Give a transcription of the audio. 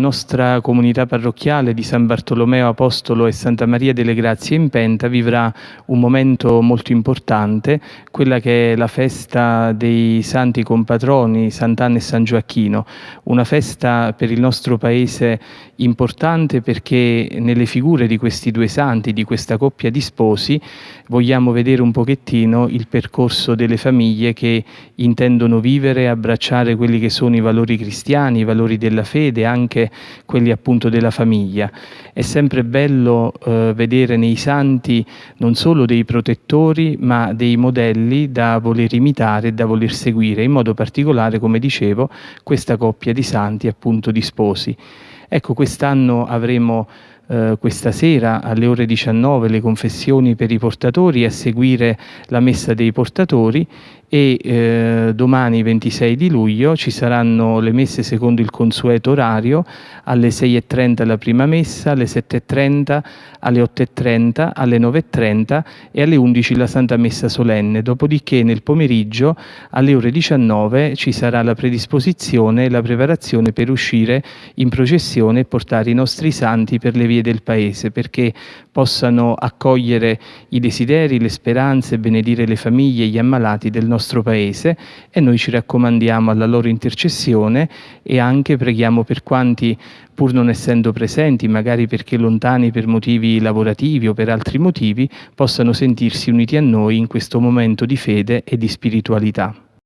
nostra comunità parrocchiale di San Bartolomeo Apostolo e Santa Maria delle Grazie in Penta vivrà un momento molto importante, quella che è la festa dei santi compatroni Sant'Anna e San Gioacchino, una festa per il nostro paese importante perché nelle figure di questi due santi, di questa coppia di sposi, vogliamo vedere un pochettino il percorso delle famiglie che intendono vivere e abbracciare quelli che sono i valori cristiani, i valori della fede, anche quelli appunto della famiglia. È sempre bello eh, vedere nei santi non solo dei protettori, ma dei modelli da voler imitare e da voler seguire, in modo particolare, come dicevo, questa coppia di santi appunto di sposi. Ecco, quest'anno avremo eh, questa sera alle ore 19 le confessioni per i portatori a seguire la messa dei portatori e eh, domani 26 di luglio ci saranno le messe secondo il consueto orario alle 6.30 la prima messa, alle 7.30, alle 8.30, alle 9.30 e alle 11 la Santa Messa solenne. Dopodiché nel pomeriggio alle ore 19 ci sarà la predisposizione e la preparazione per uscire in processione e portare i nostri santi per le vie del Paese perché possano accogliere i desideri, le speranze, benedire le famiglie gli ammalati del nostro Paese e noi ci raccomandiamo alla loro intercessione e anche preghiamo per quanti, pur non essendo presenti, magari perché lontani per motivi lavorativi o per altri motivi, possano sentirsi uniti a noi in questo momento di fede e di spiritualità.